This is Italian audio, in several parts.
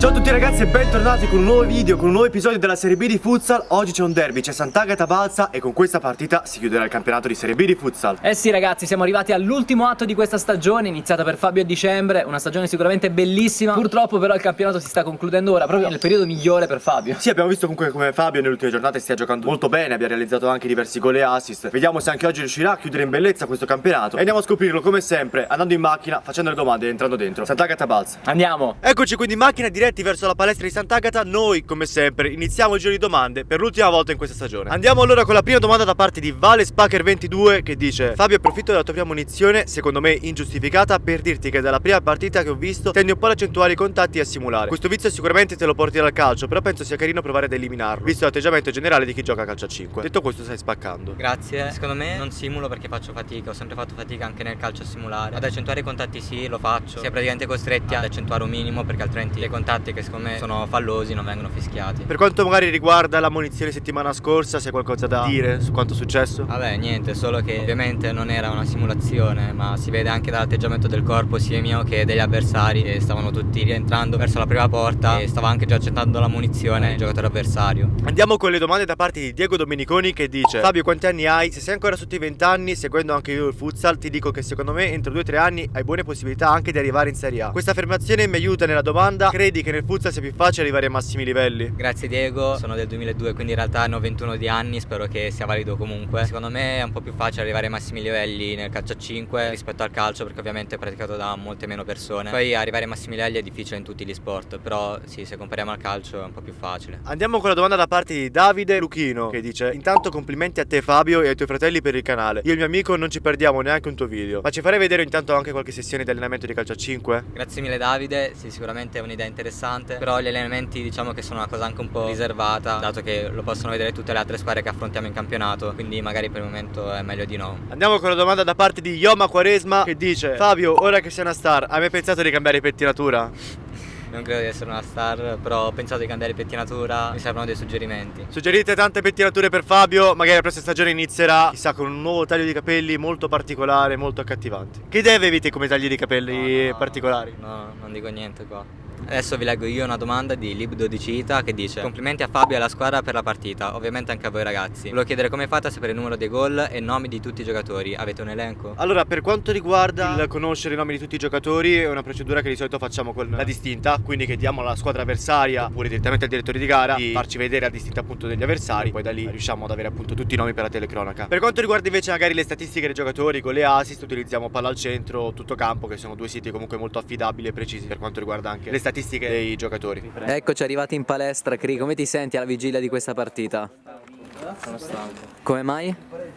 Ciao a tutti ragazzi e bentornati con un nuovo video, con un nuovo episodio della Serie B di Futsal. Oggi c'è un derby, c'è Sant'Agata Balsa e con questa partita si chiuderà il campionato di Serie B di Futsal. Eh sì ragazzi, siamo arrivati all'ultimo atto di questa stagione, iniziata per Fabio a dicembre Una stagione sicuramente bellissima. Purtroppo però il campionato si sta concludendo ora, proprio nel periodo migliore per Fabio. Sì, abbiamo visto comunque come Fabio nelle ultime giornate stia giocando molto bene Abbia realizzato anche diversi gol e assist. Vediamo se anche oggi riuscirà a chiudere in bellezza questo campionato. E andiamo a scoprirlo come sempre, andando in macchina, facendo le domande e entrando dentro. Sant'Agata Balsa. Andiamo. Eccoci quindi in macchina diretti verso la palestra di Sant'Agata Noi, come sempre, iniziamo il giro di domande per l'ultima volta in questa stagione Andiamo allora con la prima domanda da parte di Vale Spacker 22 Che dice Fabio approfitto della tua prima munizione, secondo me ingiustificata Per dirti che dalla prima partita che ho visto tendi un po' ad accentuare i contatti e a simulare Questo vizio sicuramente te lo porti dal calcio Però penso sia carino provare ad eliminarlo Visto l'atteggiamento generale di chi gioca a calcio a 5 Detto questo stai spaccando Grazie. Secondo me non simulo perché faccio fatica, ho sempre fatto fatica anche nel calcio a simulare. Ad accentuare i contatti sì, lo faccio. Si praticamente costretti ad accentuare un minimo perché altrimenti i contatti che secondo me sono fallosi non vengono fischiati. Per quanto magari riguarda la munizione settimana scorsa Se qualcosa da dire su quanto è successo? Vabbè, niente, solo che ovviamente non era una simulazione, ma si vede anche dall'atteggiamento del corpo sia mio che degli avversari che stavano tutti rientrando verso la prima porta e stava anche già accettando la munizione il giocatore avversario. Andiamo con le domande da parte di Diego Domeniconi che dice Fabio quanti anni hai? Se sei ancora sotto i 20 anni, seguendo anche io il futsal Ti dico che secondo me entro 2-3 anni hai buone possibilità anche di arrivare in Serie A Questa affermazione mi aiuta nella domanda Credi che nel futsal sia più facile arrivare ai massimi livelli? Grazie Diego, sono del 2002 quindi in realtà ne ho 21 di anni, spero che sia valido comunque. Secondo me è un po' più facile arrivare ai massimi livelli nel calcio a 5 rispetto al calcio perché ovviamente è praticato da molte meno persone. Poi arrivare ai massimi livelli è difficile in tutti gli sport, però sì, se compariamo al calcio è un po' più facile. Andiamo con la domanda da parte di Davide Luchino che dice Intanto complimenti a te Fabio e ai tuoi fratelli per il canale Io e il mio amico non ci perdiamo neanche un tuo video Ma ci farei vedere intanto anche qualche sessione di allenamento di calcio a 5? Grazie mille Davide, sì sicuramente è un'idea interessante, però gli allenamenti diciamo che sono una cosa anche un po' riservata, dato che lo possono vedere tutte le altre squadre che affrontiamo in campionato, quindi magari per il momento è meglio di no. Andiamo con la domanda da parte di Yoma Quaresma che dice Fabio, ora che sei una star, hai mai pensato di cambiare pettinatura? Non credo di essere una star, però ho pensato di cambiare pettinatura, mi servono dei suggerimenti. Suggerite tante pettinature per Fabio, magari la prossima stagione inizierà, chissà, con un nuovo taglio di capelli molto particolare, molto accattivante. Che idee avete come tagli di capelli No, no, particolari? No, non dico niente qua. Adesso vi leggo io una domanda di Lib12ita che dice Complimenti a Fabio e alla squadra per la partita, ovviamente anche a voi ragazzi. Volevo chiedere come fate a sapere il numero dei gol e nomi di tutti i giocatori, avete un elenco? Allora, per quanto riguarda il conoscere i nomi di tutti i giocatori, è una procedura che di solito facciamo con la distinta, quindi chiediamo alla squadra avversaria oppure direttamente al direttore di gara di farci vedere la distinta appunto degli avversari, poi da lì riusciamo ad avere appunto tutti i nomi per la telecronaca. Per quanto riguarda invece magari le statistiche dei giocatori con le assist, utilizziamo Palla al centro, Tutto Campo, che sono due siti comunque molto affidabili e precisi per quanto riguarda anche le statistiche dei giocatori. Eccoci arrivati in palestra, Cri, come ti senti alla vigilia di questa partita? Sono stanco Come mai?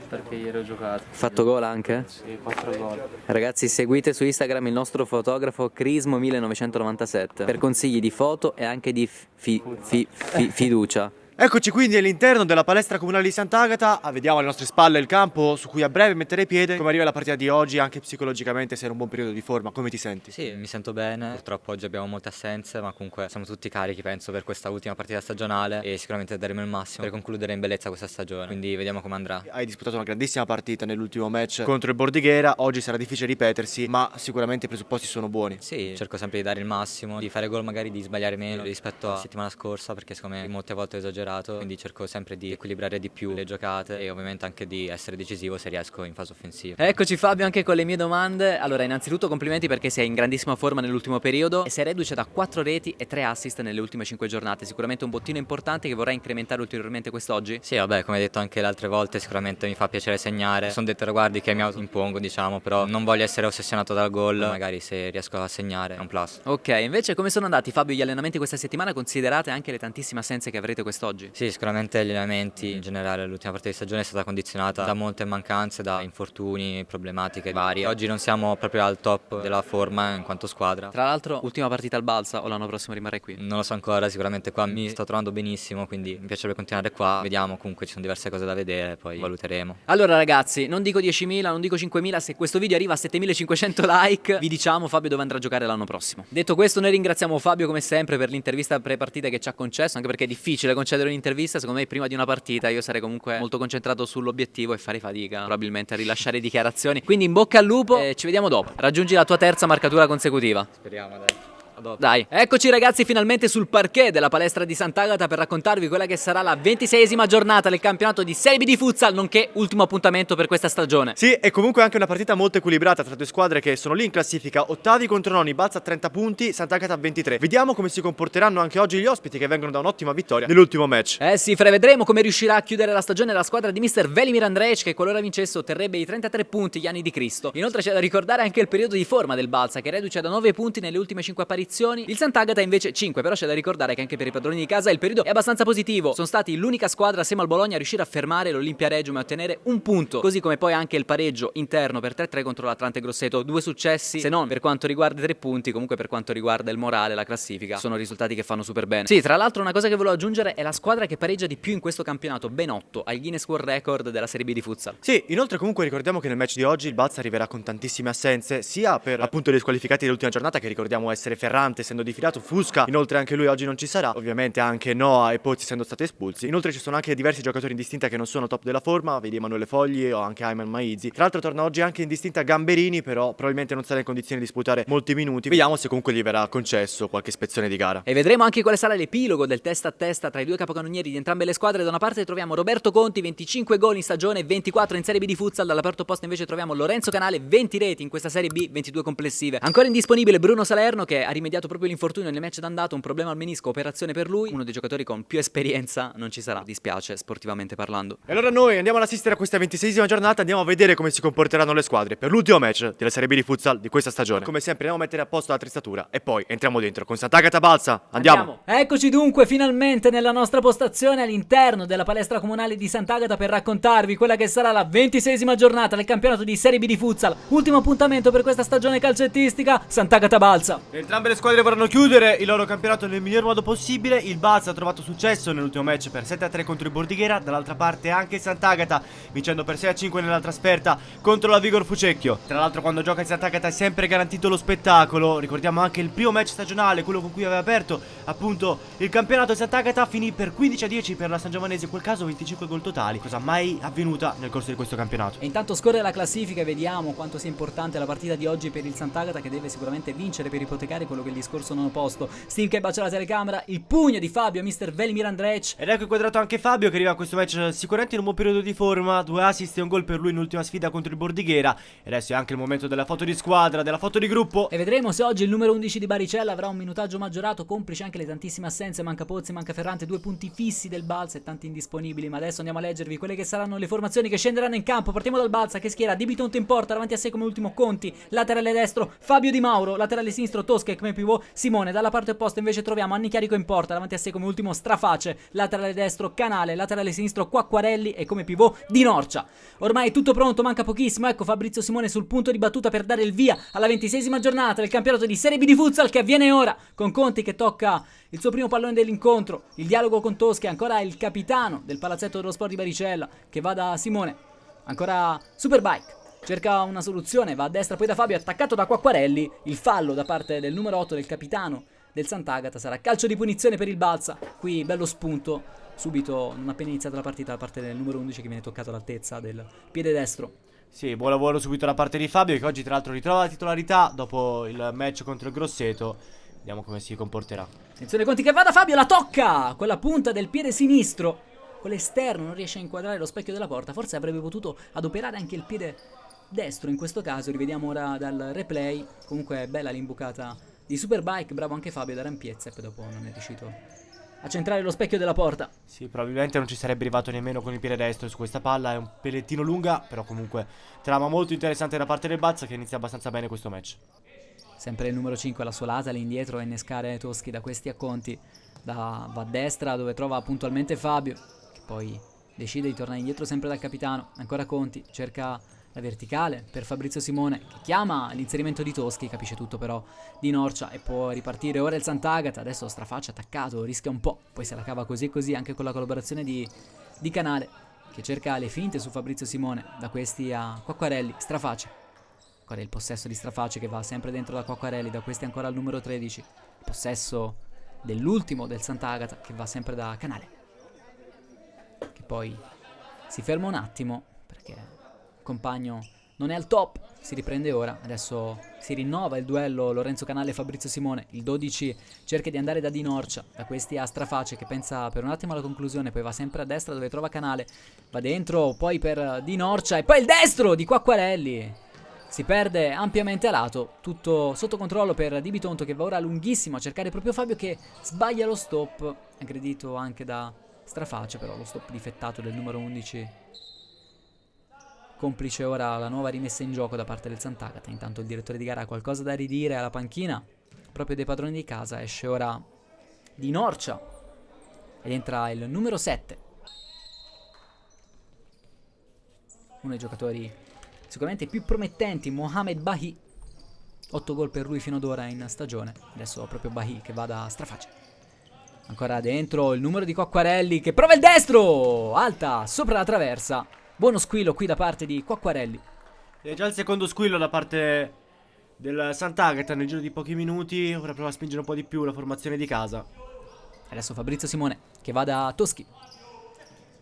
perché ieri ho giocato. Fatto gol anche? Sì, 4 gol. Ragazzi seguite su Instagram il nostro fotografo Crismo1997 per consigli di foto e anche di fi- fi- fi- fiducia. Eccoci quindi all'interno della palestra comunale di Sant'Agata, Ah, vediamo alle nostre spalle il campo su cui a breve metterei piede. Come arriva la partita di oggi, anche psicologicamente sei in un buon periodo di forma, come ti senti? Sì, mi sento bene, purtroppo oggi abbiamo molte assenze, ma comunque siamo tutti carichi penso per questa ultima partita stagionale e sicuramente daremo il massimo per concludere in bellezza questa stagione, quindi vediamo come andrà. Hai disputato una grandissima partita nell'ultimo match contro il Bordighera, oggi sarà difficile ripetersi, ma sicuramente i presupposti sono buoni. Sì, cerco sempre di dare il massimo, di fare gol magari di sbagliare meno rispetto alla settimana scorsa perché secondo me molte volte ho esagerato, quindi cerco sempre di equilibrare di più le giocate e ovviamente anche di essere decisivo se riesco in fase offensiva. Eccoci Fabio anche con le mie domande Allora innanzitutto complimenti perché sei in grandissima forma nell'ultimo periodo E sei reduce da 4 reti e 3 assist nelle ultime 5 giornate Sicuramente un bottino importante che vorrai incrementare ulteriormente quest'oggi Sì, vabbè, come detto anche le altre volte, sicuramente mi fa piacere segnare. Sono dei traguardi che mi impongo, diciamo, però non voglio essere ossessionato dal gol. Magari se riesco a segnare è un plus. Ok, invece come sono andati Fabio gli allenamenti questa settimana considerate anche le tantissime assenze che avrete quest'oggi? Sì, sicuramente gli allenamenti in generale l'ultima partita di stagione è stata condizionata da molte mancanze, da infortuni, problematiche varie. Oggi non siamo proprio al top della forma in quanto squadra. Tra l'altro ultima partita al Balsa o l'anno prossimo rimarrai qui? Non lo so ancora, sicuramente qua mi sto trovando benissimo, quindi mi piacerebbe continuare qua. Vediamo, comunque ci sono diverse cose da vedere, poi valuteremo. Allora ragazzi, non dico 10.000, non dico 5.000, se questo video arriva a 7.500 like vi diciamo Fabio dove andrà a giocare l'anno prossimo. Detto questo noi ringraziamo Fabio come sempre per l'intervista pre-partita che ci ha concesso, anche perché è difficile concedere un'intervista, secondo me prima di una partita io sarei comunque molto concentrato sull'obiettivo e farei fatica probabilmente a rilasciare dichiarazioni. Quindi in bocca al lupo e ci vediamo dopo. Raggiungi la tua terza marcatura consecutiva. Speriamo, dai. Dai, eccoci ragazzi finalmente sul parquet della palestra di Sant'Agata per raccontarvi quella che sarà la ventiseiesima giornata del campionato di Serie B di futsal, nonché ultimo appuntamento per questa stagione. Sì, e comunque anche una partita molto equilibrata tra due squadre che sono lì in classifica, ottavi contro noni, Balza a 30 punti, Sant'Agata a 23. Vediamo come si comporteranno anche oggi gli ospiti che vengono da un'ottima vittoria nell'ultimo match. Eh sì, Fre, vedremo come riuscirà a chiudere la stagione la squadra di Mr. Velimir Andrej che qualora vincesse otterrebbe i 33 punti gli anni di Cristo. Inoltre c'è da ricordare anche il periodo di forma del Balsa che reduce da 9 punti nelle ultime 5 apparizioni. Il Sant'Agata invece 5, però c'è da ricordare che anche per i padroni di casa il periodo è abbastanza positivo. Sono stati l'unica squadra assieme al Bologna a riuscire a fermare l'Olimpia Regium e ottenere un punto, così come poi anche il pareggio interno per 3-3 contro l'Atlante Grosseto. Due successi, se non per quanto riguarda i tre punti, comunque per quanto riguarda il morale, la classifica, sono risultati che fanno super bene. Sì, tra l'altro una cosa che volevo aggiungere è la squadra che pareggia di più in questo campionato, ben 8, al Guinness World Record della Serie B di futsal. Sì, inoltre comunque ricordiamo che nel match di oggi il Balza arriverà con tantissime assenze, sia per appunto gli squalificati dell'ultima giornata che ricordiamo essere Ferrante essendo difilato, Fusca, inoltre anche lui oggi non ci sarà, ovviamente anche Noah e Pozzi essendo stati espulsi. Inoltre ci sono anche diversi giocatori in distinta che non sono top della forma, vedi Emanuele Fogli o anche Ayman Maizi. Tra l'altro torna oggi anche in distinta Gamberini, però probabilmente non sarà in condizioni di disputare molti minuti. Vediamo se comunque gli verrà concesso qualche ispezione di gara. E vedremo anche quale sarà l'epilogo del testa a testa tra i due capocannonieri di entrambe le squadre. Da una parte troviamo Roberto Conti, 25 gol in stagione, 24 in Serie B di futsal. Dalla parte invece troviamo Lorenzo Canale, 20 reti in questa Serie B, 22 complessive. Ancora indisponibile Bruno Salerno che ha rimediato proprio l'infortunio nel match d'andato, un problema al menisco, operazione per lui. Uno dei giocatori con più esperienza non ci sarà, dispiace sportivamente parlando. E allora noi andiamo ad assistere a questa 26esima giornata, andiamo a vedere come si comporteranno le squadre per l'ultimo match della Serie B di futsal di questa stagione. Come sempre andiamo a mettere a posto la tristatura e poi entriamo dentro con Sant'Agata Balsa. Andiamo. Eccoci dunque finalmente nella nostra postazione all'interno della palestra comunale di Sant'Agata per raccontarvi quella che sarà la ventiseiesima giornata del campionato di Serie B di futsal. Ultimo appuntamento per questa stagione calcettistica, Sant'Agata Balsa. Entrambe le squadre vorranno chiudere il loro campionato nel miglior modo possibile. Il Balsa ha trovato successo nell'ultimo match per 7-3 contro il Bordighera. Dall'altra parte anche Sant'Agata vincendo per 6-5 nella trasferta contro la Vigor Fucecchio. Tra l'altro quando gioca il Sant'Agata è sempre garantito lo spettacolo. Ricordiamo anche il primo match stagionale, quello con cui aveva aperto appunto il campionato Sant'Agata. Finì per 15-10 per la San Giovanese, in quel caso 25 gol totali. Cosa mai avvenuta nel corso di questo campionato. E intanto scorre la classifica e vediamo quanto sia importante la partita di oggi per il Sant'Agata che deve sicuramente vincere per ipotecare quello che il discorso non posto. Steve che bacia la telecamera, il pugno di Fabio, Mr. Velimir Andrej. Ed ecco inquadrato anche Fabio che arriva a questo match sicuramente in un buon periodo di forma, due assist e un gol per lui in ultima sfida contro il Bordighera. E adesso è anche il momento della foto di squadra, della foto di gruppo. E vedremo se oggi il numero 11 di Baricella avrà un minutaggio maggiorato, complice anche le tantissime assenze, manca Pozzi, manca Ferrante, due punti fissi del Balsa e tanti indisponibili. Ma adesso andiamo a leggervi quelle che saranno le formazioni che scenderanno in campo. Partiamo dal Balsa che schiera Di Bitonto in porta, davanti a sé come ultimo Conti, laterale destro Fabio Di Mauro, laterale sinistro Tosca come pivot Simone, dalla parte opposta invece troviamo Anni Chiarico in porta, davanti a sé come ultimo Straface, laterale destro Canale, laterale sinistro Quacquarelli e come pivot Di Norcia. Ormai tutto pronto, manca pochissimo, ecco Fabrizio Simone sul punto di battuta per dare il via alla ventiseiesima giornata del campionato di Serie B di futsal che avviene ora, con Conti che tocca il suo primo pallone dell'incontro, il dialogo con Tosca, ancora il capitano del palazzetto dello sport di Baricella che va da Simone, ancora Superbike. Cerca una soluzione, va a destra poi da Fabio, attaccato da Quacquarelli, il fallo da parte del numero 8 del capitano del Sant'Agata sarà calcio di punizione per il Balsa. Qui bello spunto, subito non appena iniziata la partita da parte del numero 11 che viene toccato all'altezza del piede destro. Sì, buon lavoro subito da parte di Fabio che oggi tra l'altro ritrova la titolarità dopo il match contro il Grosseto. Vediamo come si comporterà. Attenzione Conti che va da Fabio, la tocca con la punta del piede sinistro. Con l'esterno non riesce a inquadrare lo specchio della porta, forse avrebbe potuto adoperare anche il piede destro in questo caso, rivediamo ora dal replay. Comunque bella l'imbucata di Superbike, bravo anche Fabio da Rampiezza e poi dopo non è riuscito a centrare lo specchio della porta. Sì, probabilmente non ci sarebbe arrivato nemmeno con il piede destro su questa palla, è un pellettino lunga, però comunque trama molto interessante da parte del Bazza che inizia abbastanza bene questo match. Sempre il numero 5 alla sua lata, lì indietro a innescare Toschi da questi acconti. Da, va a destra dove trova puntualmente Fabio, che poi decide di tornare indietro sempre dal capitano. Ancora Conti, cerca la verticale per Fabrizio Simone che chiama l'inserimento di Toschi, capisce tutto però di Norcia e può ripartire ora il Sant'Agata, adesso Strafaccia attaccato, rischia un po', poi se la cava così e così anche con la collaborazione di, di Canale che cerca le finte su Fabrizio Simone, da questi a Quacquarelli, Strafaccia. Ancora il possesso di Strafaccia che va sempre dentro da Quacquarelli, da questi ancora al numero 13, il possesso dell'ultimo del Sant'Agata che va sempre da Canale. Che poi si ferma un attimo perché compagno non è al top. si riprende ora, adesso si rinnova il duello Lorenzo Canale e Fabrizio Simone, il 12 cerca di andare da Di Norcia, da questi a Straface che pensa per un attimo alla conclusione, poi va sempre a destra dove trova Canale, va dentro, poi per Di Norcia e poi il destro di Quacquarelli. Si perde ampiamente a lato, tutto sotto controllo per Di Bitonto che va ora lunghissimo a cercare proprio Fabio che sbaglia lo stop, aggredito anche da Straface però lo stop difettato del numero 11 Complice ora la nuova rimessa in gioco da parte del Sant'Agata. Intanto il direttore di gara ha qualcosa da ridire alla panchina. Proprio dei padroni di casa. Esce ora di Norcia. Ed entra il numero 7. Uno dei giocatori sicuramente più promettenti, Mohamed Bahi. 8 gol per lui fino ad ora in stagione. Adesso proprio Bahi che va da straface. Ancora dentro il numero di Cocquarelli che prova il destro! Alta, sopra la traversa. Buono squillo qui da parte di Quacquarelli. È già il secondo squillo da parte del Sant'Agata nel giro di pochi minuti. Ora prova a spingere un po' di più la formazione di casa. Adesso Fabrizio Simone che va da Toschi.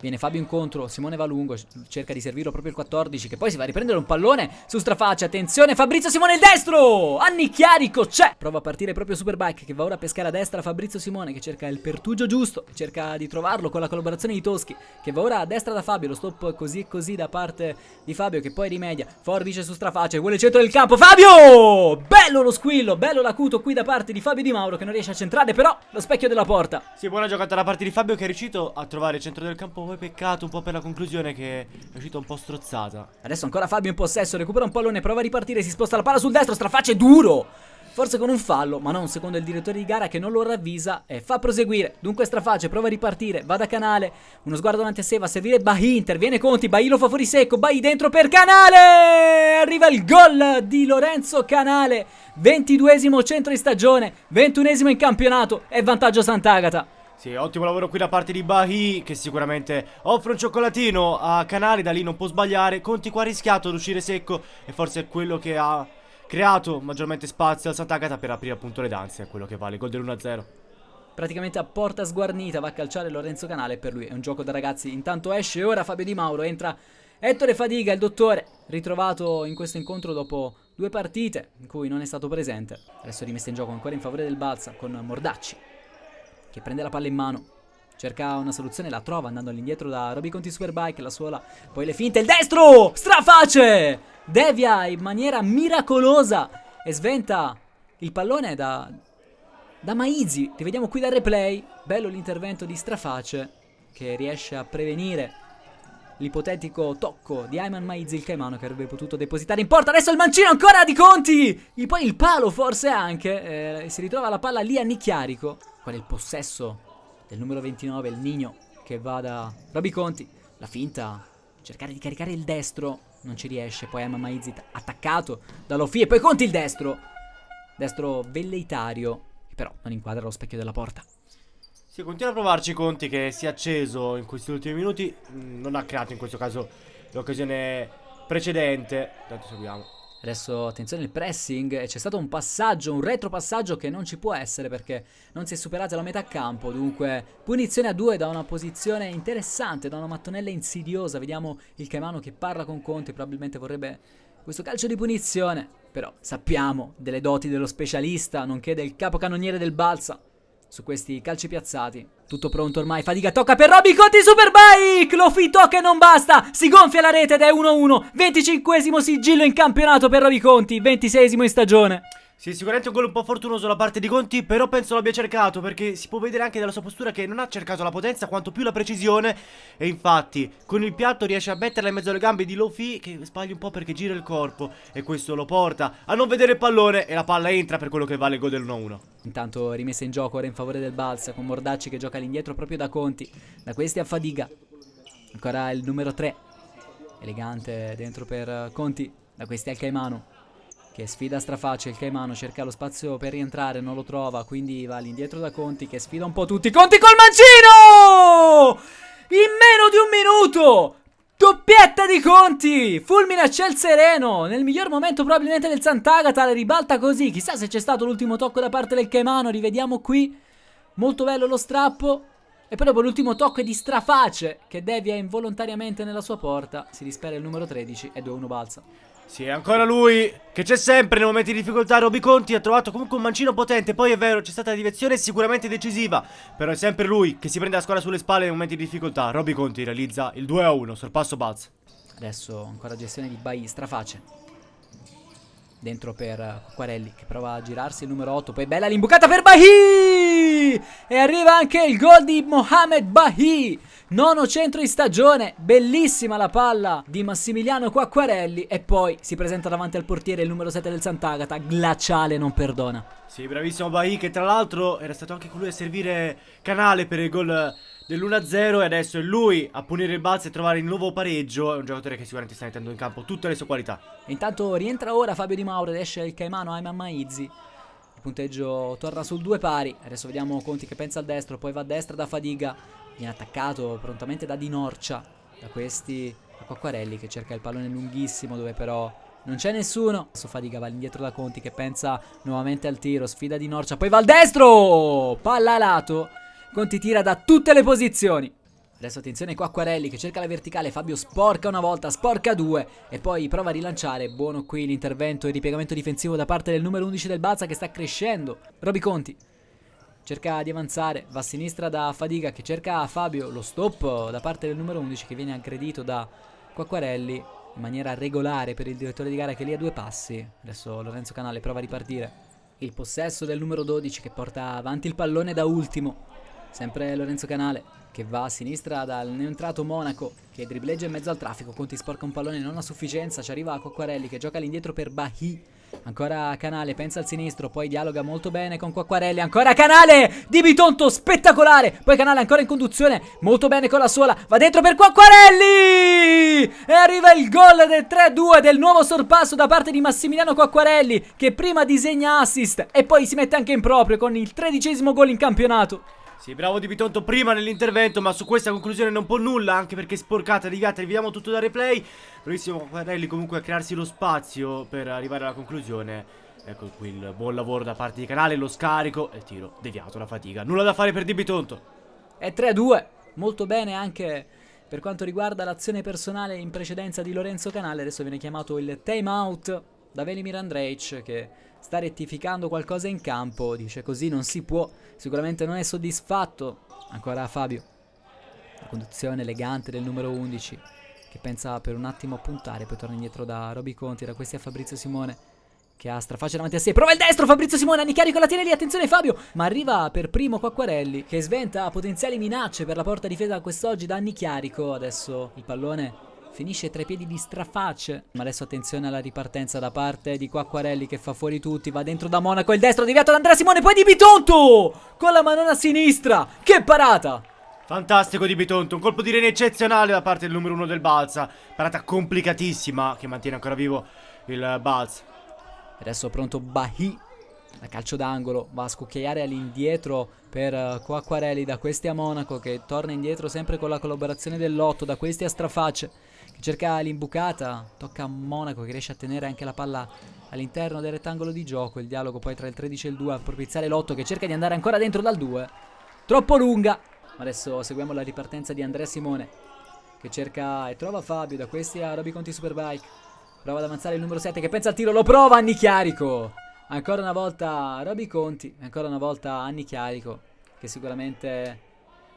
Viene Fabio incontro, Simone va lungo, cerca di servirlo proprio il 14 che poi si va a riprendere un pallone su strafaccia, attenzione Fabrizio Simone il destro! Annicchiarico c'è! Prova a partire proprio Superbike che va ora a pescare a destra Fabrizio Simone che cerca il pertugio giusto, cerca di trovarlo con la collaborazione di Toschi che va ora a destra da Fabio, lo stop così e così da parte di Fabio che poi rimedia, forbice su strafaccia, vuole il centro del campo, Fabio! Bello lo squillo, bello l'acuto qui da parte di Fabio Di Mauro che non riesce a centrare però lo specchio della porta. Sì, buona giocata da parte di Fabio che è riuscito a trovare il centro del campo poi peccato un po' per la conclusione che è uscita un po' strozzata. Adesso ancora Fabio in possesso, recupera un pallone, prova a ripartire, si sposta la palla sul destro, strafacce duro! Forse con un fallo, ma non secondo il direttore di gara che non lo ravvisa e fa proseguire. Dunque strafacce, prova a ripartire, va da Canale, uno sguardo davanti a sé, va a servire Bahi, interviene Conti, Bahi lo fa fuori secco, Bahi dentro per Canale! Arriva il gol di Lorenzo Canale, 22esimo centro di stagione, 21esimo in campionato e vantaggio Sant'Agata. Sì, ottimo lavoro qui da parte di Bahi che sicuramente offre un cioccolatino a Canali, da lì non può sbagliare. Conti qua ha rischiato ad uscire secco e forse è quello che ha creato maggiormente spazio al Sant'Agata per aprire appunto le danze, è quello che vale, gol dell'1-0. Praticamente a porta sguarnita va a calciare Lorenzo Canale per lui è un gioco da ragazzi. Intanto esce ora Fabio Di Mauro, entra Ettore Fadiga, il dottore, ritrovato in questo incontro dopo due partite in cui non è stato presente. Adesso rimessa in gioco ancora in favore del Balsa con Mordacci che prende la palla in mano. Cerca una soluzione, la trova andando all'indietro da Roby Conti Superbike, la suola, poi le finte, il destro! Straface! Devia in maniera miracolosa e sventa il pallone da, da Maizi. Rivediamo qui dal replay. Bello l'intervento di Straface che riesce a prevenire l'ipotetico tocco di Ayman Maizi, il caimano che avrebbe potuto depositare in porta. Adesso il mancino ancora di Conti! E poi il palo forse anche. Eh, si ritrova la palla lì a Nicchiarico. Qual è il possesso del numero 29, il Nino, che va da Roby Conti. La finta, cercare di caricare il destro, non ci riesce. Poi Emma Maizit attaccato da Lofi e poi Conti il destro. Destro velleitario, che però non inquadra lo specchio della porta. Sì, continua a provarci Conti che si è acceso in questi ultimi minuti. Mm, non ha creato in questo caso l'occasione precedente. Tanto seguiamo. Adesso attenzione il pressing, c'è stato un passaggio, un retropassaggio che non ci può essere perché non si è superata la metà campo, dunque punizione a due da una posizione interessante, da una mattonella insidiosa, vediamo il Caimano che parla con Conti, probabilmente vorrebbe questo calcio di punizione, però sappiamo delle doti dello specialista, nonché del capocannoniere del Balsa, su questi calci piazzati. Tutto pronto ormai, fatica tocca per Robby Conti Superbike, lo tocca e non basta, si gonfia la rete ed è 1-1, 25esimo sigillo in campionato per Robby Conti, 26esimo in stagione. Sì, sicuramente un gol un po' fortunoso da parte di Conti, però penso l'abbia cercato perché si può vedere anche dalla sua postura che non ha cercato la potenza quanto più la precisione. E infatti con il piatto riesce a metterla in mezzo alle gambe di Lofi che sbaglia un po' perché gira il corpo e questo lo porta a non vedere il pallone e la palla entra per quello che vale il gol del 1-1. Intanto rimessa in gioco ora in favore del Balsa con Mordacci che gioca all'indietro proprio da Conti, da questi a Fadiga, ancora il numero 3, elegante dentro per Conti, da questi al Caimano che sfida straface il Caimano, cerca lo spazio per rientrare, non lo trova, quindi va all'indietro da Conti che sfida un po' tutti. Conti col mancino! In meno di un minuto! Doppietta di Conti! Fulmina ciel sereno! Nel miglior momento probabilmente del Sant'Agata, la ribalta così. Chissà se c'è stato l'ultimo tocco da parte del Caimano, rivediamo qui. Molto bello lo strappo. E poi dopo l'ultimo tocco è di Straface, che devia involontariamente nella sua porta. Si dispera il numero 13 e 2-1 balza. Sì, ancora lui che c'è sempre nei momenti di difficoltà. Roby Conti ha trovato comunque un mancino potente. Poi è vero, c'è stata la direzione sicuramente decisiva. Però è sempre lui che si prende la squadra sulle spalle nei momenti di difficoltà. Roby Conti realizza il 2 a 1 sorpasso Balz. Adesso ancora gestione di Bai, straface. Dentro per Quacquarelli che prova a girarsi il numero 8. Poi bella l'imbucata per Bahi! E arriva anche il gol di Mohamed Bahi. Nono centro in stagione. Bellissima la palla di Massimiliano Quacquarelli. E poi si presenta davanti al portiere il numero 7 del Sant'Agata. Glaciale non perdona. Sì, bravissimo Bahi che tra l'altro era stato anche colui a servire canale per il gol dell'1-0 e adesso è lui a punire il balzo e trovare il nuovo pareggio. È un giocatore che sicuramente sta mettendo in campo tutte le sue qualità. Intanto rientra ora Fabio Di Mauro ed esce il Caimano Ayman Maizzi. Punteggio torna sul due pari. Adesso vediamo Conti che pensa al destro, poi va a destra da Fadiga. Viene attaccato prontamente da Di Norcia. Da questi a Quacquarelli che cerca il pallone lunghissimo dove però non c'è nessuno. Adesso Fadiga va indietro da Conti che pensa nuovamente al tiro. Sfida Di Norcia, poi va al destro! Palla a lato. Conti tira da tutte le posizioni. Adesso attenzione Quacquarelli che cerca la verticale, Fabio sporca una volta, sporca due e poi prova a rilanciare. Buono qui l'intervento e il ripiegamento difensivo da parte del numero 11 del Balza che sta crescendo. Roby Conti cerca di avanzare, va a sinistra da Fadiga che cerca Fabio, lo stop da parte del numero 11 che viene aggredito da Quacquarelli in maniera regolare per il direttore di gara che lì a due passi. Adesso Lorenzo Canale prova a ripartire. Il possesso del numero 12 che porta avanti il pallone da ultimo. Sempre Lorenzo Canale che va a sinistra dal neoentrato Monaco che dribbleggia in mezzo al traffico. Conti sporca un pallone non a sufficienza. Ci arriva Quacquarelli che gioca all'indietro per Bahi. Ancora Canale, pensa al sinistro, poi dialoga molto bene con Quacquarelli. Ancora Canale di Bitonto, spettacolare. Poi Canale ancora in conduzione, molto bene con la sola. Va dentro per Quacquarelli! E arriva il gol del 3-2 del nuovo sorpasso da parte di Massimiliano Quacquarelli che prima disegna assist e poi si mette anche in proprio con il tredicesimo gol in campionato. Sì, bravo Di Bitonto prima nell'intervento, ma su questa conclusione non può nulla, anche perché sporcata, deviata, rivediamo tutto da replay. Bravissimo Quacquarelli comunque a crearsi lo spazio per arrivare alla conclusione. Ecco qui il buon lavoro da parte di Canale, lo scarico e il tiro deviato, la fatica. Nulla da fare per Di Bitonto. È 3-2, molto bene anche per quanto riguarda l'azione personale in precedenza di Lorenzo Canale. Adesso viene chiamato il time out da Velimir Andrej che sta rettificando qualcosa in campo. Dice così non si può, sicuramente non è soddisfatto. Ancora Fabio, la conduzione elegante del numero 11 che pensa per un attimo a puntare, poi torna indietro da Roby Conti, da questi a Fabrizio Simone che ha strafaccia davanti a sé, prova il destro Fabrizio Simone, Annicarico la tiene lì, attenzione Fabio, ma arriva per primo Quacquarelli che sventa potenziali minacce per la porta difesa quest'oggi da Annichiarico, adesso il pallone finisce tra i piedi di strafacce, ma adesso attenzione alla ripartenza da parte di Quacquarelli che fa fuori tutti, va dentro da Monaco, il destro deviato da Andrea Simone, poi di Bitonto con la manona sinistra, che parata! Fantastico di Bitonto, un colpo di rene eccezionale da parte del numero 1 del Balza. Parata complicatissima che mantiene ancora vivo il Balza. Adesso pronto Bahi. Da calcio d'angolo va a scucchiaiare all'indietro per uh, Quacquarelli da questi a Monaco che torna indietro sempre con la collaborazione dell'otto da questi a Strafacce cerca l'imbucata tocca a Monaco che riesce a tenere anche la palla all'interno del rettangolo di gioco. Il dialogo poi tra il 13 e il 2 a propiziare l'otto che cerca di andare ancora dentro dal 2 troppo lunga. Ma adesso seguiamo la ripartenza di Andrea Simone che cerca e trova Fabio da questi a Roby Conti Superbike. Prova ad avanzare il numero 7 che pensa al tiro, lo prova Anni Chiarico. Ancora una volta Roby Conti, ancora una volta Anni Chiarico, che sicuramente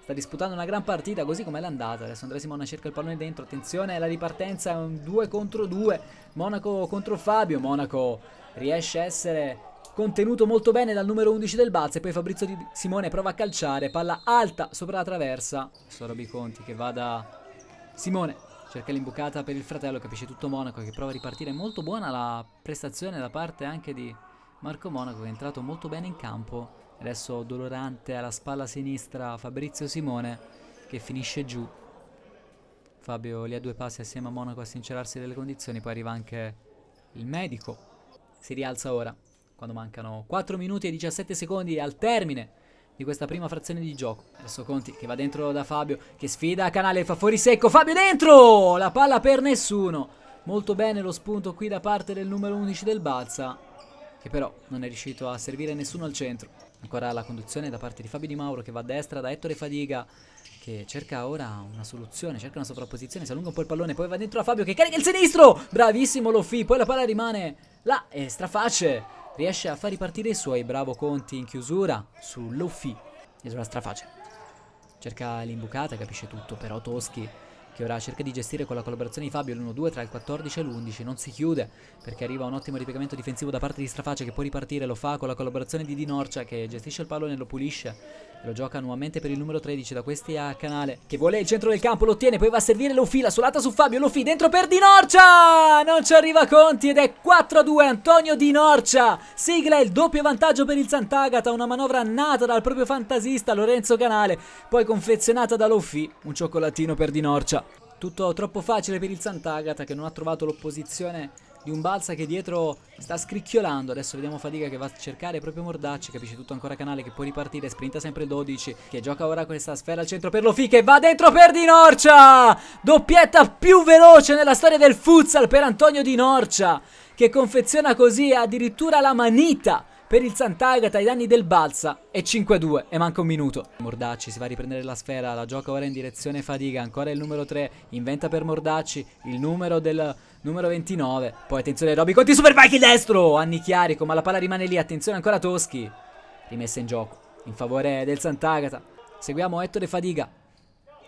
sta disputando una gran partita così come l'è andata. Adesso Andrea Simona cerca il pallone dentro, attenzione, la ripartenza è un 2 contro 2. Monaco contro Fabio, Monaco riesce a essere contenuto molto bene dal numero 11 del Balz e poi Fabrizio Di Simone prova a calciare, palla alta sopra la traversa. Adesso Roby Conti che va da Simone cerca l'imbucata per il fratello, capisce tutto Monaco che prova a ripartire. Molto buona la prestazione da parte anche di Marco Monaco che è entrato molto bene in campo. Adesso dolorante alla spalla sinistra Fabrizio Simone che finisce giù. Fabio lì a due passi assieme a Monaco a sincerarsi delle condizioni, poi arriva anche il medico. Si rialza ora, quando mancano 4 minuti e 17 secondi al termine di questa prima frazione di gioco. Adesso Conti che va dentro da Fabio, che sfida Canale, fa fuori secco, Fabio dentro! La palla per nessuno. Molto bene lo spunto qui da parte del numero 11 del Balza, che però non è riuscito a servire nessuno al centro. Ancora la conduzione da parte di Fabio Di Mauro che va a destra da Ettore Fadiga che cerca ora una soluzione, cerca una sovrapposizione, si allunga un po' il pallone, poi va dentro a Fabio che carica il sinistro! Bravissimo Lofi, poi la palla rimane là e Straface riesce a far ripartire i suoi, bravo Conti in chiusura su Lofi e sulla Straface. Cerca l'imbucata, capisce tutto, però Toschi che ora cerca di gestire con la collaborazione di Fabio l'1-2 tra il 14 e l'11, non si chiude perché arriva un ottimo ripiegamento difensivo da parte di Straface che può ripartire, lo fa con la collaborazione di Di Norcia che gestisce il pallone, lo pulisce. e lo gioca nuovamente per il numero 13 da questi a Canale che vuole il centro del campo, lo ottiene, poi va a servire, lo fila, solata su Fabio, lo fi dentro per Di Norcia! Non ci arriva Conti ed è 4-2 Antonio Di Norcia, sigla il doppio vantaggio per il Sant'Agata, una manovra nata dal proprio fantasista Lorenzo Canale, poi confezionata da Lofi, un cioccolatino per Di Norcia. Tutto troppo facile per il Sant'Agata che non ha trovato l'opposizione di un Balsa che dietro sta scricchiolando. Adesso vediamo Fatica che va a cercare proprio Mordacci. Capisce tutto ancora Canale che può ripartire. Sprinta sempre il 12 che gioca ora questa sfera al centro per Lofi che va dentro per Di Norcia. Doppietta più veloce nella storia del futsal per Antonio Di Norcia che confeziona così addirittura la manita per il Sant'Agata ai danni del Balsa è 5-2 e manca un minuto. Mordacci si va a riprendere la sfera, la gioca ora in direzione Fadiga, ancora il numero 3, inventa per Mordacci il numero del numero 29. Poi attenzione Roby Conti Superbike destro, Anni Chiarico, ma la palla rimane lì, attenzione ancora Toschi. Rimessa in gioco in favore del Sant'Agata. Seguiamo Ettore Fadiga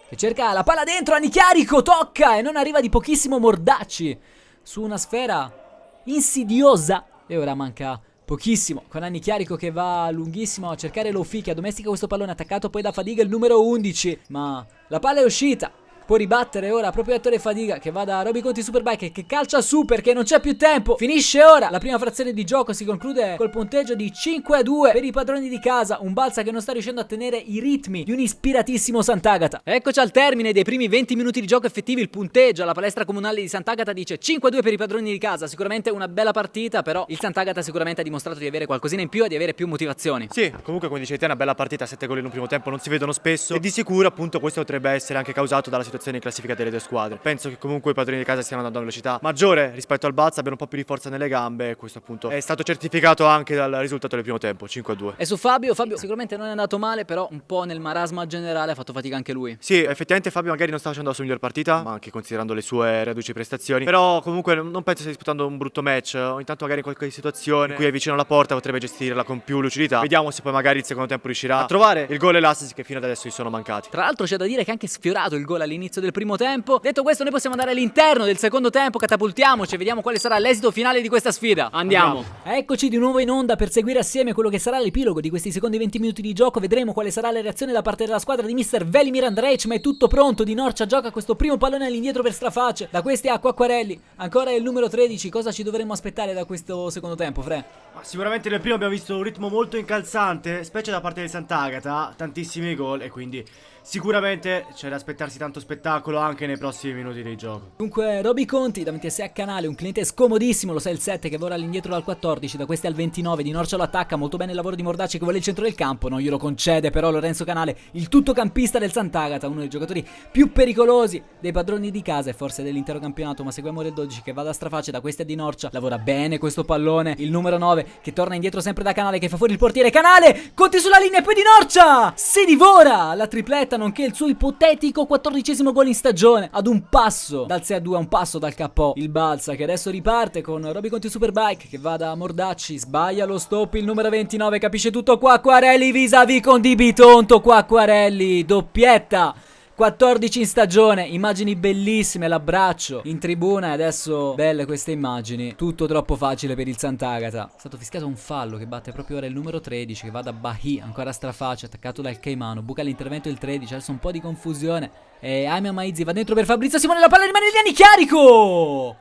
che cerca la palla dentro, Anni Chiarico tocca e non arriva di pochissimo Mordacci su una sfera insidiosa e ora manca Pochissimo, con Anni Chiarico che va lunghissimo a cercare Lofi che addomestica questo pallone attaccato poi da Fadiga il numero 11, ma la palla è uscita. Può ribattere ora proprio Ettore Fadiga che va da Roby Conti Superbike che calcia su perché non c'è più tempo. Finisce ora. La prima frazione di gioco si conclude col punteggio di 5 a 2 per i padroni di casa. Un balsa che non sta riuscendo a tenere i ritmi di un ispiratissimo Sant'Agata. Eccoci al termine dei primi 20 minuti di gioco effettivi. Il punteggio alla palestra comunale di Sant'Agata dice 5 a 2 per i padroni di casa. Sicuramente una bella partita, però il Sant'Agata sicuramente ha dimostrato di avere qualcosina in più e di avere più motivazioni. Sì, comunque come dicevi te è una bella partita, 7 gol in un primo tempo non si vedono spesso e di sicuro appunto questo potrebbe essere anche causato dalla situazione in classifica delle due squadre. Penso che comunque i padroni di casa stiano andando a velocità maggiore rispetto al Balza, abbiano un po' più di forza nelle gambe e questo appunto è stato certificato anche dal risultato del primo tempo, 5-2. E su Fabio, Fabio sicuramente non è andato male, però un po' nel marasma generale ha fatto fatica anche lui. Sì, effettivamente Fabio magari non sta facendo la sua miglior partita, ma anche considerando le sue reduci prestazioni. Però comunque non penso stia disputando un brutto match. Ogni tanto magari in qualche situazione in cui è vicino alla porta potrebbe gestirla con più lucidità. Vediamo se poi magari il secondo tempo riuscirà a trovare il gol e l'assist che fino ad adesso gli sono mancati. Tra l'altro c'è da dire che ha anche sfiorato il gol all'inizio del primo tempo. Detto questo noi possiamo andare all'interno del secondo tempo, catapultiamoci e vediamo quale sarà l'esito finale di questa sfida. Andiamo. Eccoci di nuovo in onda per seguire assieme quello che sarà l'epilogo di questi secondi 20 minuti di gioco. Vedremo quale sarà la reazione da parte della squadra di Mr. Velimir Andrej, ma è tutto pronto. Di Norcia gioca questo primo pallone all'indietro per Straface. Da questi acqua acquarelli. Ancora il numero 13. Cosa ci dovremmo aspettare da questo secondo tempo, Fre? Ma sicuramente nel primo abbiamo visto un ritmo molto incalzante, specie da parte del Sant'Agata, tantissimi gol e quindi sicuramente c'è da aspettarsi tanto spettacolo anche nei prossimi minuti di gioco. Dunque, Roby Conti davanti a sé a canale, un cliente scomodissimo, lo sa il 7 che vola all'indietro dal 14, da questi al 29, Di Norcia lo attacca, molto bene il lavoro di Mordacci che vuole il centro del campo, non glielo concede però Lorenzo Canale, il tutto campista del Sant'Agata, uno dei giocatori più pericolosi dei padroni di casa e forse dell'intero campionato, ma seguiamo il 12 che va da straface, da questi a Di Norcia, lavora bene questo pallone, il numero 9 che torna indietro sempre da Canale che fa fuori il portiere, Canale, Conti sulla linea e poi Di Norcia, si divora! La tripletta nonché il suo ipotetico quattordicesimo gol in stagione. Ad un passo dal 6 a 2 a un passo dal KO il Balsa che adesso riparte con Roby Conti Superbike che va da Mordacci sbaglia lo stop il numero 29 capisce tutto qua Acquarelli vis-a-vis con Di Bitonto qua Acquarelli doppietta 14 in stagione, immagini bellissime, l'abbraccio in tribuna e adesso belle queste immagini. Tutto troppo facile per il Sant'Agata. È stato fischiato un fallo che batte proprio ora il numero 13 che va da Bahi, ancora strafaccia, attaccato dal Caimano. Buca l'intervento il 13, adesso un po' di confusione. E Aimia Maizzi va dentro per Fabrizio Simone, la palla rimane lì, Chiarico!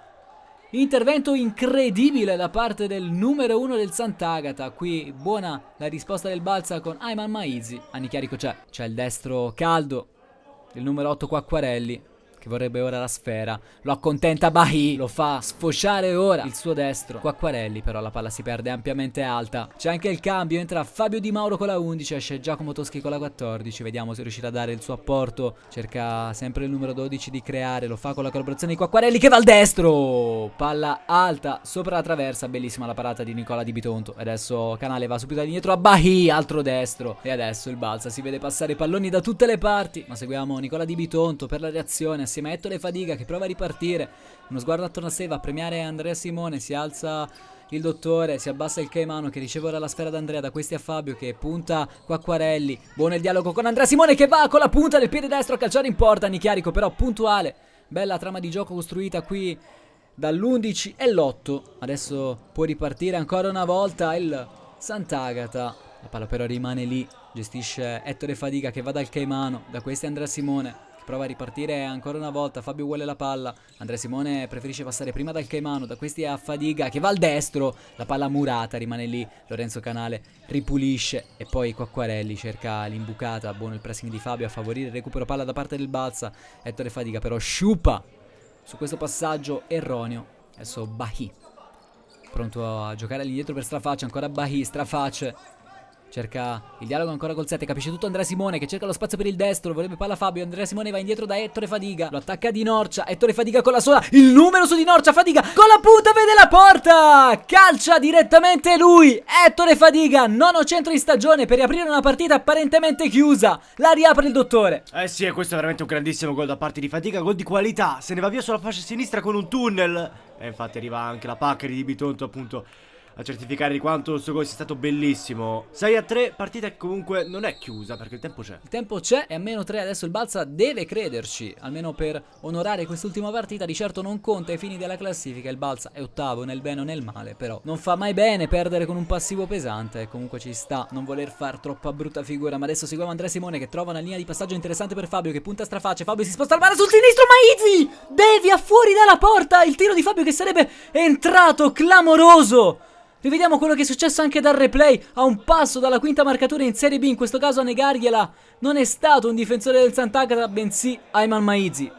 Intervento incredibile da parte del numero 1 del Sant'Agata. Qui buona la risposta del Balsa con Ayman Maizi. Anichiarico c'è. C'è il destro caldo il numero 8 qua Acquarelli che vorrebbe ora la sfera. Lo accontenta Bahi, lo fa sfociare ora il suo destro. Quacquarelli però la palla si perde ampiamente alta. C'è anche il cambio, entra Fabio Di Mauro con la 11, esce Giacomo Toschi con la 14. Vediamo se riuscirà a dare il suo apporto. Cerca sempre il numero 12 di creare, lo fa con la collaborazione di Quacquarelli che va al destro. Palla alta sopra la traversa, bellissima la parata di Nicola Di Bitonto. Adesso Canale va subito indietro a Bahi, altro destro. E adesso il balza, si vede passare palloni da tutte le parti. Ma seguiamo Nicola Di Bitonto per la reazione assieme a Ettore Fadiga che prova a ripartire. Uno sguardo attorno a sé va a premiare Andrea Simone, si alza il dottore, si abbassa il Caimano che riceve ora la sfera da Andrea, da questi a Fabio che punta Quacquarelli. Buono il dialogo con Andrea Simone che va con la punta del piede destro a calciare in porta, Nichiarico però puntuale. Bella trama di gioco costruita qui dall'11 e l'8. Adesso può ripartire ancora una volta il Sant'Agata. La palla però rimane lì, gestisce Ettore Fadiga che va dal Caimano, da questi Andrea Simone prova a ripartire ancora una volta, Fabio vuole la palla, Andrea Simone preferisce passare prima dal Caimano, da questi a Fadiga che va al destro, la palla murata rimane lì, Lorenzo Canale ripulisce e poi Quacquarelli cerca l'imbucata, buono il pressing di Fabio a favorire il recupero palla da parte del Balsa, Ettore Fadiga però sciupa su questo passaggio erroneo, adesso Bahi, pronto a giocare all'indietro per Strafaccia, ancora Bahi, Strafaccia Cerca il dialogo ancora col 7, capisce tutto Andrea Simone che cerca lo spazio per il destro, vorrebbe palla Fabio, Andrea Simone va indietro da Ettore Fadiga, lo attacca Di Norcia, Ettore Fadiga con la sola, il numero su Di Norcia, Fadiga con la punta vede la porta, calcia direttamente lui, Ettore Fadiga, nono centro in stagione per riaprire una partita apparentemente chiusa, la riapre il dottore. Eh sì, e questo è veramente un grandissimo gol da parte di Fatica, gol di qualità, se ne va via sulla fascia sinistra con un tunnel e infatti arriva anche la pacca di Bitonto appunto a certificare di quanto il suo gol sia stato bellissimo. 6 a 3, partita che comunque non è chiusa perché il tempo c'è. Il tempo c'è e a meno 3 adesso il Balsa deve crederci Almeno per onorare quest'ultima partita. Di certo non conta ai fini della classifica Il Balsa è ottavo nel bene o nel male Però non fa mai bene perdere con un passivo pesante. Comunque ci sta non voler far troppa brutta figura Ma adesso seguiamo Andrea Simone che trova una linea di passaggio interessante per Fabio Che punta a strafaccia Fabio si sposta al mare sul sinistro Maizzi Devia fuori dalla porta. Il tiro di Fabio che sarebbe entrato clamoroso Rivediamo quello che è successo anche dal replay A un passo dalla quinta marcatura in Serie B In questo caso a negargliela. Non è stato un difensore del Sant'Agata Bensì Ayman Maizi.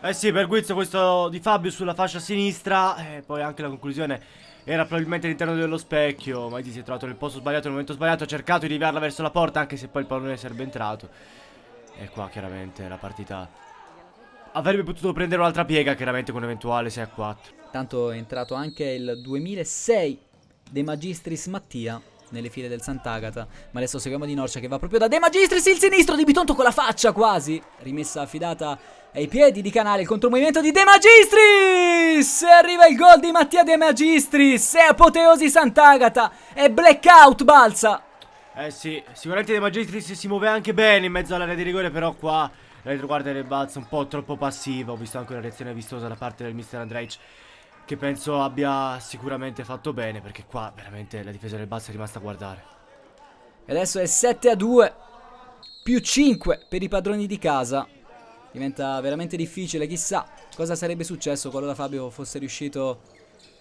Eh sì, per Guizzo questo di Fabio sulla fascia sinistra E poi anche la conclusione era probabilmente all'interno dello specchio. Maiti si è trovato nel posto sbagliato, nel momento sbagliato Ha cercato di riviarla verso la porta Anche se poi il pallone sarebbe entrato. E qua chiaramente la partita Avrebbe potuto prendere un'altra piega Chiaramente con un eventuale 6 a 4 Tanto è entrato anche il 2006 De Magistris Mattia nelle file del Sant'Agata. Ma adesso seguiamo Di Norcia che va proprio da De Magistris il sinistro di Bitonto con la faccia quasi. Rimessa affidata ai piedi di Canale il contromovimento di De Magistris. E arriva il gol di Mattia De Magistris. È apoteosi Sant'Agata. È blackout balza. Eh sì, sicuramente De Magistris si muove anche bene in mezzo all'area di rigore, però qua la retroguardia del balza un po' troppo passiva. Ho visto anche una reazione vistosa da parte del mister Andrej che penso abbia sicuramente fatto bene perché qua veramente la difesa del Balsa è rimasta a guardare. E adesso è 7 a 2 più 5 per i padroni di casa. Diventa veramente difficile, chissà cosa sarebbe successo qualora Fabio fosse riuscito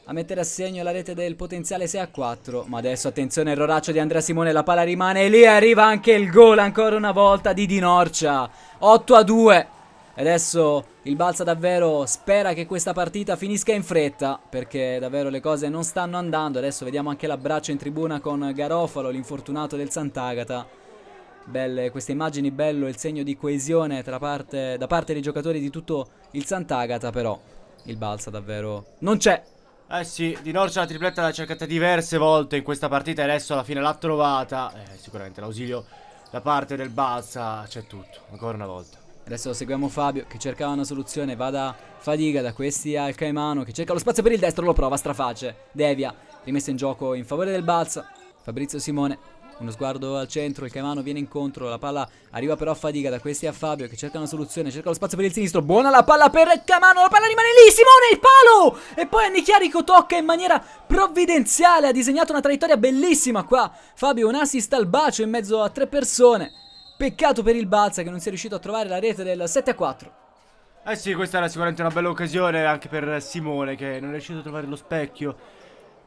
a mettere a segno la rete del potenziale 6 a 4. Ma adesso attenzione, erroraccio di Andrea Simone, la palla rimane lì arriva anche il gol ancora una volta di Di Norcia. 8 a 2. E adesso il Balsa davvero spera che questa partita finisca in fretta perché davvero le cose non stanno andando. Adesso vediamo anche l'abbraccio in tribuna con Garofalo, l'infortunato del Sant'Agata. Belle queste immagini, bello il segno di coesione parte, da parte dei giocatori di tutto il Sant'Agata, però il Balsa davvero non c'è. Eh sì, Di Norcia la tripletta l'ha cercata diverse volte in questa partita e adesso alla fine l'ha trovata. Eh, sicuramente l'ausilio da parte del Balsa c'è tutto, ancora una volta. Adesso seguiamo Fabio che cercava una soluzione, va da Fadiga, da questi al Caimano che cerca lo spazio per il destro, lo prova, straface, devia, rimessa in gioco in favore del Balsa, Fabrizio Simone, uno sguardo al centro, il Caimano viene incontro, la palla arriva però a Fadiga, da questi a Fabio che cerca una soluzione, cerca lo spazio per il sinistro, buona la palla per Caimano, la palla rimane lì, Simone il palo! E poi Annichiarico tocca in maniera provvidenziale, ha disegnato una traiettoria bellissima qua, Fabio un assist al bacio in mezzo a tre persone. Peccato per il Balza che non sia riuscito a trovare la rete del 7 a 4. Eh sì, questa era sicuramente una bella occasione anche per Simone che non è riuscito a trovare lo specchio.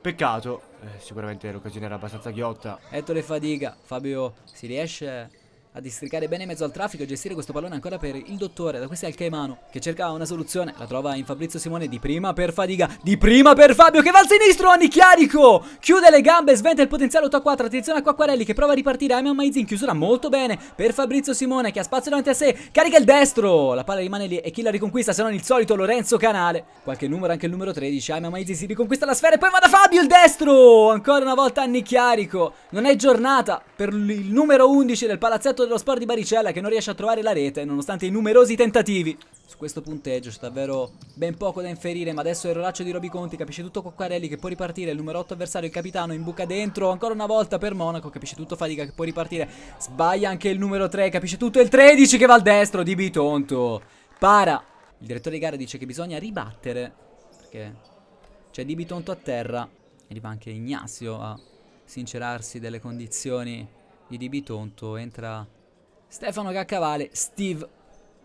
Peccato, eh, sicuramente l'occasione era abbastanza ghiotta. Ettore Fadiga, Fabio si riesce a districare bene in mezzo al traffico e gestire questo pallone ancora per il dottore. Da questa è il Caimano che cerca una soluzione. La trova in Fabrizio Simone di prima per Fadiga, di prima per Fabio che va al sinistro. Anni Chiarico chiude le gambe, sventa il potenziale 8 a 4. Attenzione a Quacquarelli che prova a ripartire. Ayman Maizi in chiusura molto bene per Fabrizio Simone che ha spazio davanti a sé. Carica il destro. La palla rimane lì e chi la riconquista se non il solito Lorenzo Canale. Qualche numero, anche il numero 13. Ayman Maizi si riconquista la sfera e poi va da Fabio il destro. Ancora una volta Anni Chiarico. Non è giornata per il numero 11 del palazzetto dello sport di Baricella che non riesce a trovare la rete nonostante i numerosi tentativi. Su questo punteggio c'è davvero ben poco da inferire, ma adesso il rolaccio di Roby Conti capisce tutto Coccarelli che può ripartire, il numero 8 avversario, il capitano, in buca dentro, ancora una volta per Monaco, capisce tutto Fatica che può ripartire, sbaglia anche il numero 3, capisce tutto il 13 che va al destro di Bitonto, para. Il direttore di gara dice che bisogna ribattere, perché c'è di Bitonto a terra, arriva anche Ignazio a sincerarsi delle condizioni di Bitonto, entra Stefano Caccavale, Steve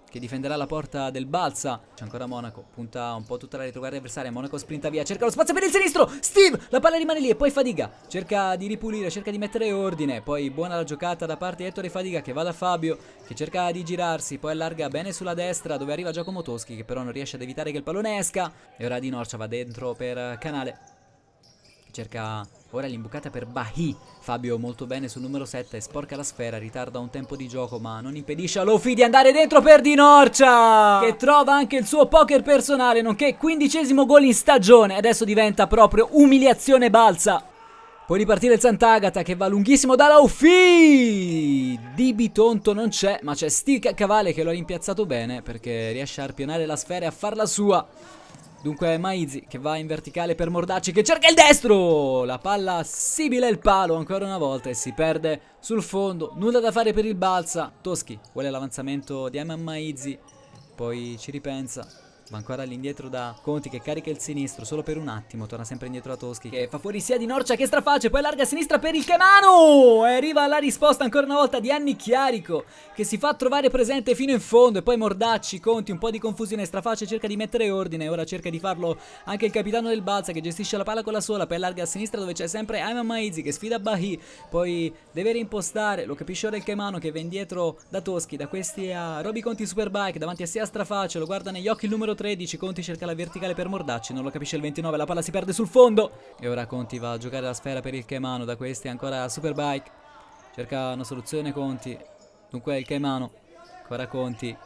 che difenderà la porta del Balsa. C'è ancora Monaco, punta un po' tutta la retroguardia avversaria. Monaco sprinta via, cerca lo spazio per il sinistro. Steve, la palla rimane lì e poi Fadiga. Cerca di ripulire, cerca di mettere ordine. Poi buona la giocata da parte di Ettore Fadiga che va da Fabio, che cerca di girarsi. Poi allarga bene sulla destra dove arriva Giacomo Toschi che però non riesce ad evitare che il pallone esca. E ora Di Norcia va dentro per Canale. Cerca ora l'imbucata per Bahi. Fabio molto bene sul numero 7, sporca la sfera, ritarda un tempo di gioco ma non impedisce a Lofi di andare dentro per Di Norcia che trova anche il suo poker personale nonché quindicesimo gol in stagione. Adesso diventa proprio umiliazione balsa. Può ripartire il Sant'Agata che va lunghissimo da Laufi. Di Bitonto non c'è, ma c'è Steve Cavale che lo ha rimpiazzato bene perché riesce a arpionare la sfera e a farla sua. Dunque Maizi che va in verticale per Mordacci che cerca il destro! La palla sibila il palo ancora una volta e si perde sul fondo. Nulla da fare per il Balsa. Toschi vuole l'avanzamento di Ayman Maizi Poi ci ripensa Va ancora all'indietro da Conti che carica il sinistro solo per un attimo. Torna sempre indietro a Toschi che fa fuori sia di Norcia che straface. Poi allarga a sinistra per il Kemano. E arriva la risposta ancora una volta di Anni Chiarico che si fa trovare presente fino in fondo. E poi Mordacci, Conti, un po' di confusione. Straface cerca di mettere ordine. Ora cerca di farlo anche il capitano del Balsa che gestisce la palla con la sola. Poi allarga a sinistra dove c'è sempre Ayman Maizi che sfida Bahi. Poi deve reimpostare. Lo capisce ora il Kemano che va indietro da Toschi. Da questi a Roby Conti Superbike. Davanti a sé a Straface. Lo guarda negli occhi il numero 13, Conti cerca la verticale per Mordacci, non lo capisce il 29, la palla si perde sul fondo. E ora Conti va a giocare la sfera per il Caimano, da questi ancora Superbike. Cerca una soluzione Conti, dunque il Caimano, ancora Conti.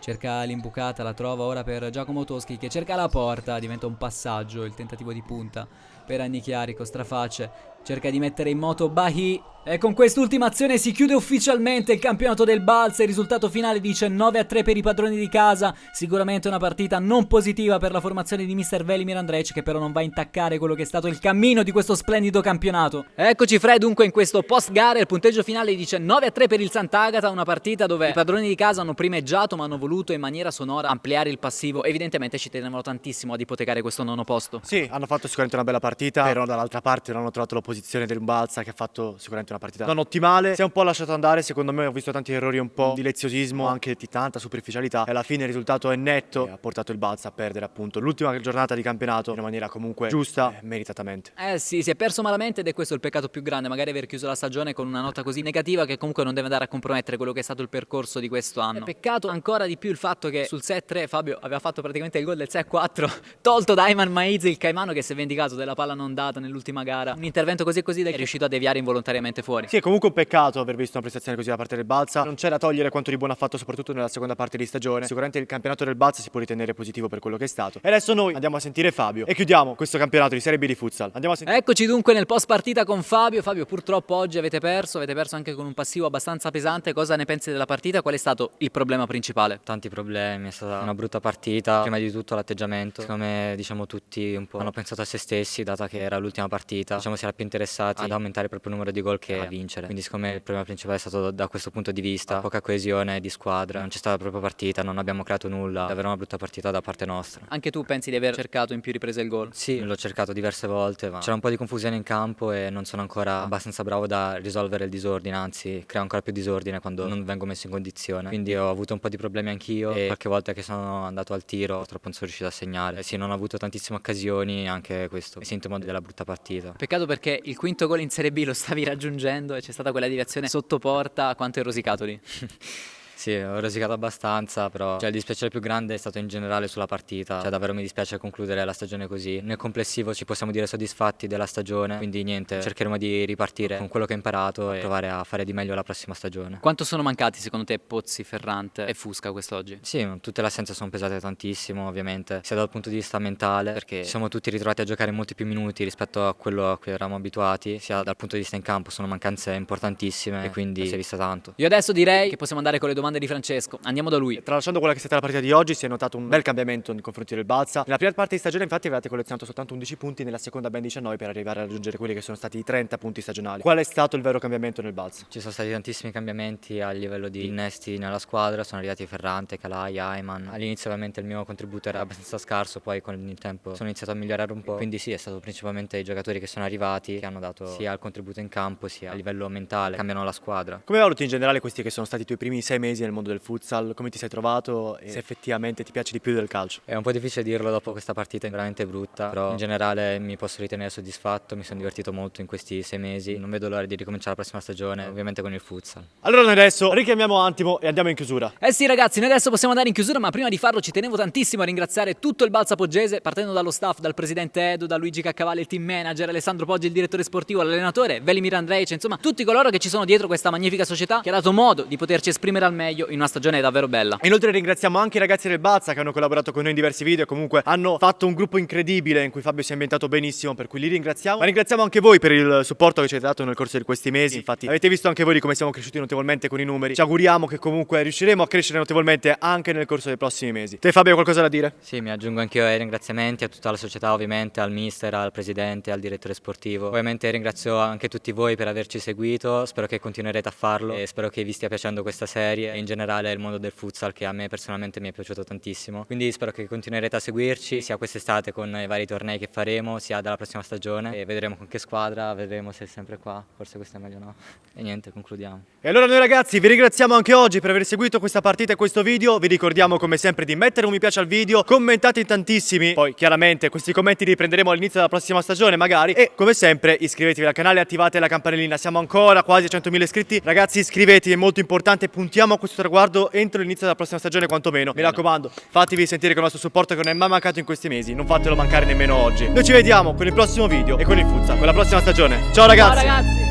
Cerca l'imbucata, la trova ora per Giacomo Toschi che cerca la porta, diventa un passaggio il tentativo di punta per Annichiarico, straface. Cerca di mettere in moto Bahi e con quest'ultima azione si chiude ufficialmente il campionato del Balsa. Il risultato finale dice 9 a 3 per i padroni di casa. Sicuramente una partita non positiva per la formazione di Mr. Velimir Andrec, che però non va a intaccare quello che è stato il cammino di questo splendido campionato. Eccoci, Fred. Dunque, in questo post gara il punteggio finale dice 9 a 3 per il Sant'Agata. Una partita dove i padroni di casa hanno primeggiato, ma hanno voluto in maniera sonora ampliare il passivo. Evidentemente ci tenevano tantissimo ad ipotecare questo nono posto. Sì, hanno fatto sicuramente una bella partita, però dall'altra parte non hanno trovato l'opposizione del Balsa che ha fatto sicuramente una partita non ottimale. Si è un po' lasciato andare, secondo me ho visto tanti errori, un po' di leziosismo, anche di tanta superficialità e alla fine il risultato è netto e ha portato il Balsa a perdere appunto l'ultima giornata di campionato in maniera comunque giusta e meritatamente. Eh sì, si è perso malamente ed è questo il peccato più grande, magari aver chiuso la stagione con una nota così negativa che comunque non deve andare a compromettere quello che è stato il percorso di questo anno. È peccato ancora di più il fatto che sul 6-3 Fabio aveva fatto praticamente il gol del 6-4, tolto da Ayman Maizi il Caimano che si è vendicato della palla non data nell'ultima gara. Un intervento così e così è riuscito a deviare involontariamente fuori. Sì, è comunque un peccato aver visto una prestazione così da parte del Balsa. Non c'è da togliere quanto di buono ha fatto soprattutto nella seconda parte di stagione. Sicuramente il campionato del Balsa si può ritenere positivo per quello che è stato. E adesso noi andiamo a sentire Fabio e chiudiamo questo campionato di Serie B di futsal. Andiamo a sentire Eccoci dunque nel post partita con Fabio. Fabio, purtroppo oggi avete perso, avete perso anche con un passivo abbastanza pesante. Cosa ne pensi della partita? Qual è stato il problema principale? Tanti problemi, è stata una brutta partita. Prima di tutto l'atteggiamento. Secondo me, diciamo, tutti un po' hanno pensato a se stessi, data che era l'ultima partita. Diciamo, si era più interessati ad aumentare proprio il numero di gol che a vincere. Quindi, secondo me, il problema principale è stato da questo punto di vista. Poca coesione di squadra, non c'è stata proprio partita, non abbiamo creato nulla. Davvero una brutta partita da parte nostra. Anche tu pensi di aver cercato in più riprese il gol? Sì, l'ho cercato diverse volte, ma c'era un po' di confusione in campo e non sono ancora abbastanza bravo da risolvere il disordine, anzi creo ancora più disordine quando non vengo messo in condizione. Quindi ho avuto un po' di problemi anch'io e qualche volta che sono andato al tiro purtroppo non sono riuscito a segnare. Sì, non ho avuto tantissime occasioni, anche questo è sintomo della brutta partita. Peccato perché il quinto gol in Serie B lo stavi raggiungendo e c'è stata quella deviazione sotto porta, quanto hai rosicato lì? Sì, ho rosicato abbastanza, però cioè, il dispiacere più grande è stato in generale sulla partita. Cioè, davvero mi dispiace concludere la stagione così. Nel complessivo ci possiamo dire soddisfatti della stagione, quindi niente, cercheremo di ripartire con quello che ho imparato e provare a fare di meglio la prossima stagione. Quanto sono mancati secondo te Pozzi, Ferrante e Fusca quest'oggi? Sì, tutte le assenze sono pesate tantissimo, ovviamente, sia dal punto di vista mentale, perché ci siamo tutti ritrovati a giocare molti più minuti rispetto a quello a cui eravamo abituati, sia dal punto di vista in campo, sono mancanze importantissime e quindi si è vista tanto. Io adesso direi che possiamo andare con le domande di Francesco. Andiamo da lui. Tralasciando quella che è stata la partita di oggi, si è notato un bel cambiamento nei confronti del Balsa. Nella prima parte di stagione, infatti, avevate collezionato soltanto 11 punti, nella seconda ben 19 per arrivare a raggiungere quelli che sono stati i 30 punti stagionali. Qual è stato il vero cambiamento nel Balsa? Ci sono stati tantissimi cambiamenti a livello di innesti nella squadra, sono arrivati Ferrante, Calai, Ayman. All'inizio ovviamente il mio contributo era abbastanza scarso, poi con il tempo sono iniziato a migliorare un po'. Quindi sì, è stato principalmente i giocatori che sono arrivati, che hanno dato sia il contributo in campo sia a livello mentale, cambiano la squadra. Come valuti in generale questi che sono stati i tuoi primi sei mesi nel mondo del futsal? Come ti sei trovato e se effettivamente ti piace di più del calcio? È un po' difficile dirlo dopo questa partita veramente brutta, però in generale mi posso ritenere soddisfatto, mi sono divertito molto in questi sei mesi, non vedo l'ora di ricominciare la prossima stagione, ovviamente con il futsal. Allora noi adesso richiamiamo Antimo e andiamo in chiusura. Eh sì ragazzi, noi adesso possiamo andare in chiusura, ma prima di farlo ci tenevo tantissimo a ringraziare tutto il Balsa Poggese, partendo dallo staff, dal presidente Edo, da Luigi Caccavalli, il team manager, Alessandro Poggi, il direttore sportivo, l'allenatore, Velimir Andreic, insomma tutti coloro che ci sono dietro questa magnifica società che ha dato modo di poterci esprimere al meglio in una stagione davvero bella. Inoltre ringraziamo anche i ragazzi del Balsa che hanno collaborato con noi in diversi video e comunque hanno fatto un gruppo incredibile in cui Fabio si è ambientato benissimo, per cui li ringraziamo. Ma ringraziamo anche voi per il supporto che ci avete dato nel corso di questi mesi. Infatti avete visto anche voi di come siamo cresciuti notevolmente con i numeri. Ci auguriamo che comunque riusciremo a crescere notevolmente anche nel corso dei prossimi mesi. Te Fabio hai qualcosa da dire? Sì, mi aggiungo anch'io ai ringraziamenti a tutta la società ovviamente, al mister, al presidente, al direttore sportivo. Ovviamente ringrazio anche tutti voi per averci seguito, spero che continuerete a farlo e spero che vi stia piacendo questa serie e in generale il mondo del futsal che a me personalmente mi è piaciuto tantissimo. Quindi spero che continuerete a seguirci sia quest'estate con i vari tornei che faremo, sia dalla prossima stagione. E vedremo con che squadra, vedremo se è sempre qua, forse questo è meglio no. E niente, concludiamo. E allora noi ragazzi vi ringraziamo anche oggi per aver seguito questa partita e questo video, vi ricordiamo come sempre di mettere un mi piace al video, commentate in tantissimi, poi chiaramente questi commenti li prenderemo all'inizio della prossima stagione magari. E come sempre iscrivetevi al canale attivate la campanellina, siamo ancora quasi a 100.000 iscritti, ragazzi iscrivetevi è molto importante, puntiamo a questo traguardo entro l'inizio della prossima stagione quantomeno, mi raccomando fatevi sentire con il nostro supporto che non è mai mancato in questi mesi, non fatelo mancare nemmeno oggi, noi ci vediamo con il prossimo video e con il futsal, con la prossima stagione, ciao ragazzi! Ciao ragazzi!